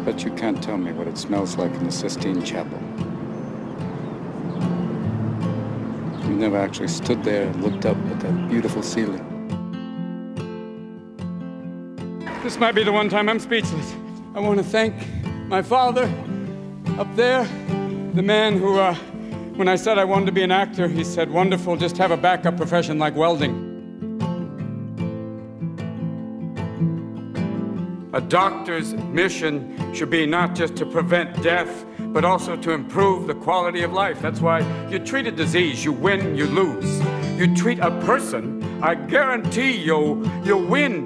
bet you can't tell me what it smells like in the Sistine Chapel. You never actually stood there and looked up at that beautiful ceiling. This might be the one time I'm speechless. I want to thank my father up there, the man who, uh, when I said I wanted to be an actor, he said, wonderful, just have a backup profession like welding. A doctor's mission should be not just to prevent death, but also to improve the quality of life. That's why you treat a disease, you win, you lose. You treat a person, I guarantee you, you win.